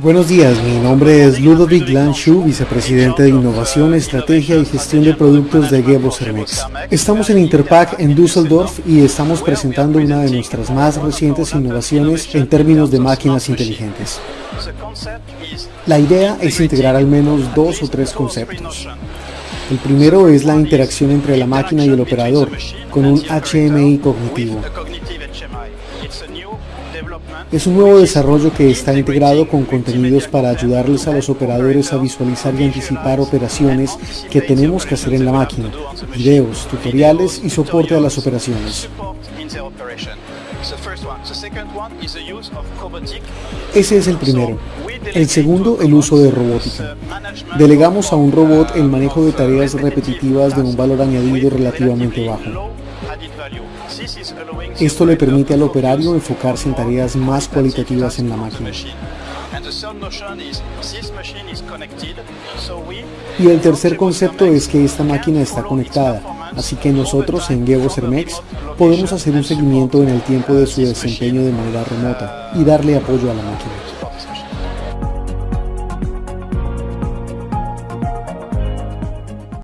Buenos días, mi nombre es Ludovic Lanshu, vicepresidente de Innovación, Estrategia y Gestión de Productos de Gebo Cermex. Estamos en Interpack en Düsseldorf y estamos presentando una de nuestras más recientes innovaciones en términos de máquinas inteligentes. La idea es integrar al menos dos o tres conceptos. El primero es la interacción entre la máquina y el operador, con un HMI cognitivo. Es un nuevo desarrollo que está integrado con contenidos para ayudarles a los operadores a visualizar y anticipar operaciones que tenemos que hacer en la máquina, videos, tutoriales y soporte a las operaciones. Ese es el primero. El segundo, el uso de robótica. Delegamos a un robot el manejo de tareas repetitivas de un valor añadido relativamente bajo. Esto le permite al operario enfocarse en tareas más cualitativas en la máquina. Y el tercer concepto es que esta máquina está conectada, así que nosotros en Gevo Cermex podemos hacer un seguimiento en el tiempo de su desempeño de manera remota y darle apoyo a la máquina.